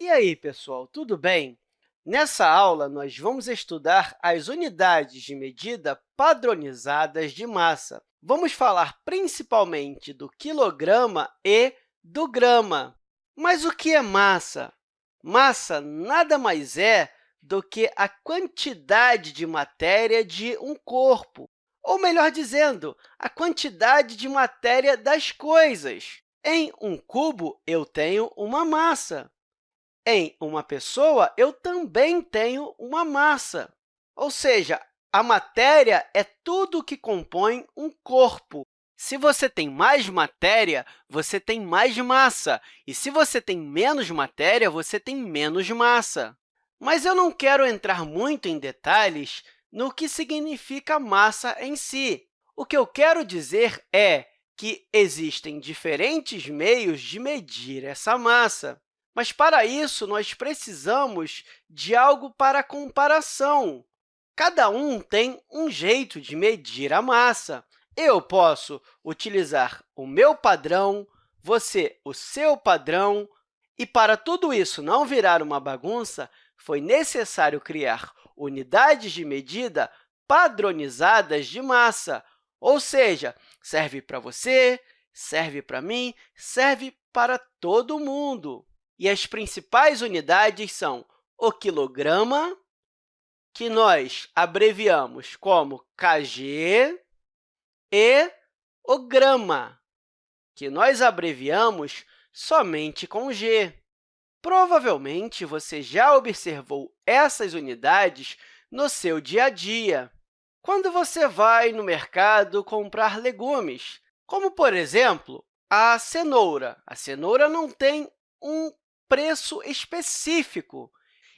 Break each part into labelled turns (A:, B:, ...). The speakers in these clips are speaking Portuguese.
A: E aí, pessoal, tudo bem? Nessa aula, nós vamos estudar as unidades de medida padronizadas de massa. Vamos falar principalmente do quilograma e do grama. Mas o que é massa? Massa nada mais é do que a quantidade de matéria de um corpo, ou, melhor dizendo, a quantidade de matéria das coisas. Em um cubo, eu tenho uma massa. Em uma pessoa, eu também tenho uma massa. Ou seja, a matéria é tudo que compõe um corpo. Se você tem mais matéria, você tem mais massa. E se você tem menos matéria, você tem menos massa. Mas eu não quero entrar muito em detalhes no que significa massa em si. O que eu quero dizer é que existem diferentes meios de medir essa massa. Mas, para isso, nós precisamos de algo para comparação. Cada um tem um jeito de medir a massa. Eu posso utilizar o meu padrão, você o seu padrão, e, para tudo isso não virar uma bagunça, foi necessário criar unidades de medida padronizadas de massa, ou seja, serve para você, serve para mim, serve para todo mundo. E as principais unidades são o quilograma, que nós abreviamos como kg, e o grama, que nós abreviamos somente com g. Provavelmente, você já observou essas unidades no seu dia a dia, quando você vai no mercado comprar legumes, como, por exemplo, a cenoura. A cenoura não tem um preço específico.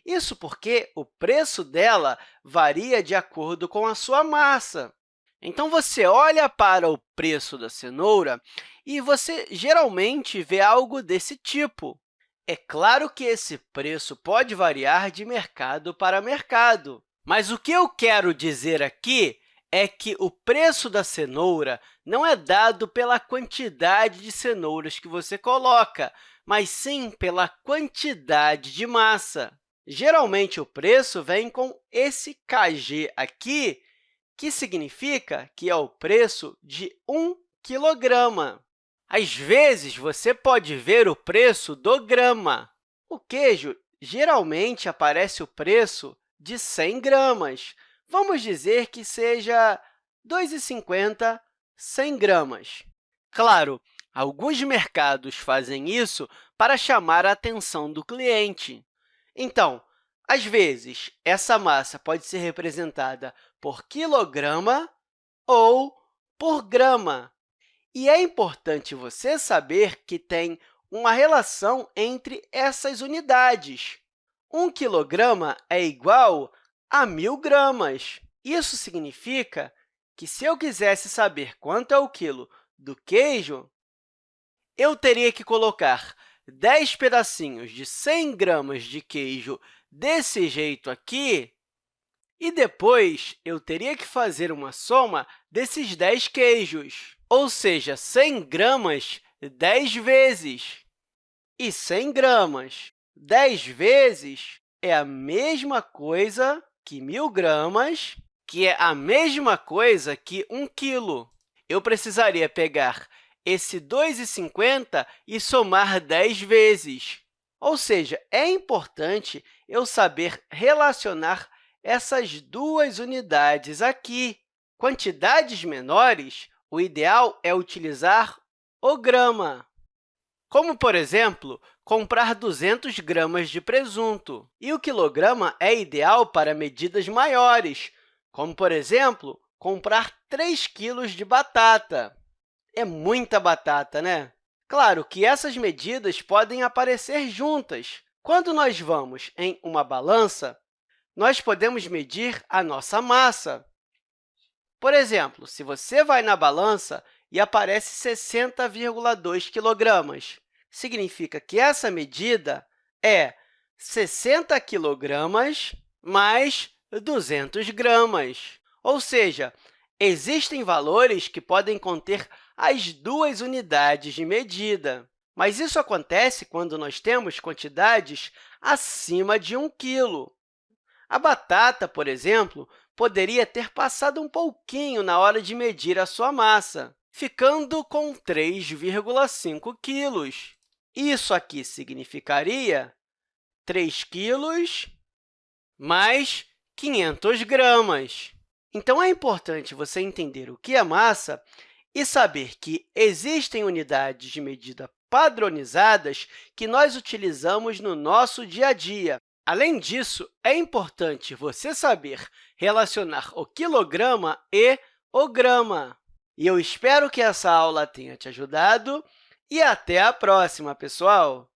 A: Isso porque o preço dela varia de acordo com a sua massa. Então, você olha para o preço da cenoura e você geralmente vê algo desse tipo. É claro que esse preço pode variar de mercado para mercado, mas o que eu quero dizer aqui é que o preço da cenoura não é dado pela quantidade de cenouras que você coloca, mas sim pela quantidade de massa. Geralmente, o preço vem com esse kg aqui, que significa que é o preço de 1 quilograma. Às vezes, você pode ver o preço do grama. O queijo, geralmente, aparece o preço de 100 gramas. Vamos dizer que seja R$ 2,50 100 gramas. Claro, Alguns mercados fazem isso para chamar a atenção do cliente. Então, às vezes, essa massa pode ser representada por quilograma ou por grama. E é importante você saber que tem uma relação entre essas unidades. Um quilograma é igual a mil gramas. Isso significa que, se eu quisesse saber quanto é o quilo do queijo, eu teria que colocar 10 pedacinhos de 100 gramas de queijo desse jeito aqui, e depois eu teria que fazer uma soma desses 10 queijos, ou seja, 100 gramas 10 vezes. E 100 gramas 10 vezes é a mesma coisa que 1.000 gramas, que é a mesma coisa que 1 quilo. Eu precisaria pegar esse 2,50 e somar 10 vezes. Ou seja, é importante eu saber relacionar essas duas unidades aqui. Quantidades menores, o ideal é utilizar o grama, como, por exemplo, comprar 200 gramas de presunto. E o quilograma é ideal para medidas maiores, como, por exemplo, comprar 3 quilos de batata. É muita batata, né? Claro que essas medidas podem aparecer juntas. Quando nós vamos em uma balança, nós podemos medir a nossa massa. Por exemplo, se você vai na balança e aparece 60,2 kg, significa que essa medida é 60 kg mais 200 gramas. Ou seja, existem valores que podem conter as duas unidades de medida. Mas isso acontece quando nós temos quantidades acima de 1 quilo. A batata, por exemplo, poderia ter passado um pouquinho na hora de medir a sua massa, ficando com 3,5 quilos. Isso aqui significaria 3 quilos mais 500 gramas. Então, é importante você entender o que é massa e saber que existem unidades de medida padronizadas que nós utilizamos no nosso dia a dia. Além disso, é importante você saber relacionar o quilograma e o grama. E eu espero que essa aula tenha te ajudado e até a próxima, pessoal!